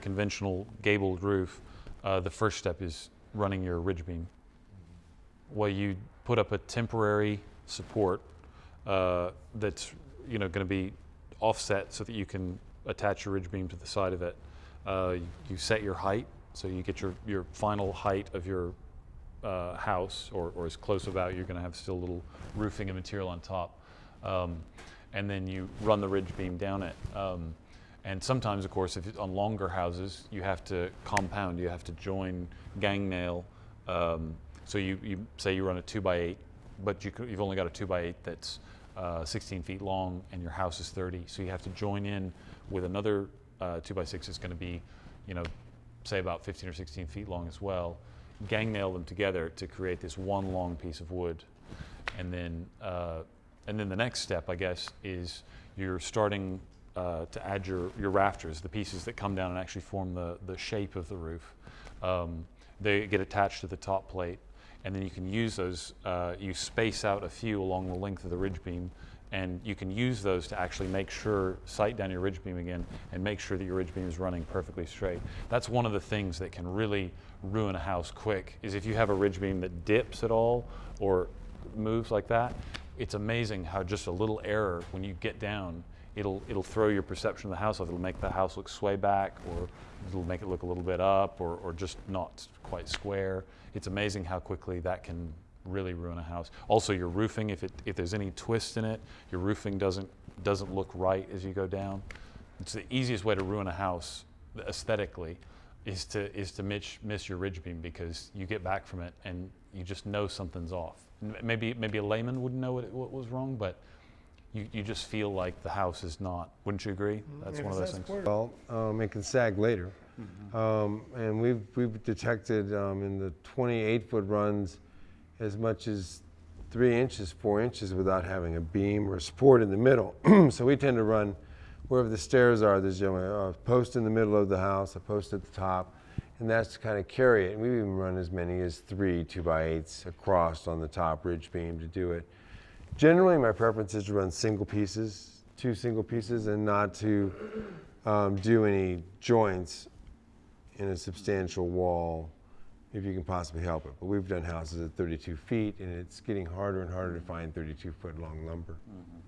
conventional gabled roof, uh, the first step is running your ridge beam. Well, you put up a temporary support uh, that's you know going to be offset so that you can attach your ridge beam to the side of it. Uh, you set your height, so you get your, your final height of your uh, house, or, or as close about, you're going to have still a little roofing and material on top. Um, and then you run the ridge beam down it. Um, and sometimes, of course, if it's on longer houses, you have to compound. You have to join gang nail. Um, so you, you say you run a two by eight, but you have only got a two by eight that's uh, 16 feet long, and your house is 30. So you have to join in with another uh, two by six that's going to be, you know, say about 15 or 16 feet long as well. Gang nail them together to create this one long piece of wood, and then uh, and then the next step, I guess, is you're starting uh, to add your, your rafters, the pieces that come down and actually form the, the shape of the roof. Um, they get attached to the top plate, and then you can use those, uh, you space out a few along the length of the ridge beam, and you can use those to actually make sure, sight down your ridge beam again, and make sure that your ridge beam is running perfectly straight. That's one of the things that can really ruin a house quick, is if you have a ridge beam that dips at all, or moves like that, it's amazing how just a little error when you get down, it'll it'll throw your perception of the house off. It'll make the house look sway back, or it'll make it look a little bit up, or or just not quite square. It's amazing how quickly that can really ruin a house. Also, your roofing, if it if there's any twist in it, your roofing doesn't doesn't look right as you go down. It's the easiest way to ruin a house aesthetically is to is to miss, miss your ridge beam because you get back from it and you just know something's off. Maybe maybe a layman wouldn't know what, what was wrong, but you, you just feel like the house is not. Wouldn't you agree? Mm-hmm. That's Yeah, one of those that's things. Well, um, it can sag later. Um, and we've, we've detected um, in the 28 foot runs as much as three inches, four inches without having a beam or a support in the middle. so we tend to run wherever the stairs are, there's you know, a post in the middle of the house, a post at the top, and that's to kind of carry it. And we've even run as many as three two by eights across on the top ridge beam to do it. Generally, my preference is to run single pieces, two single pieces, and not to um, do any joints in a substantial wall if you can possibly help it. But we've done houses at 32 feet, and it's getting harder and harder to find 32 foot long lumber. Mm-hmm.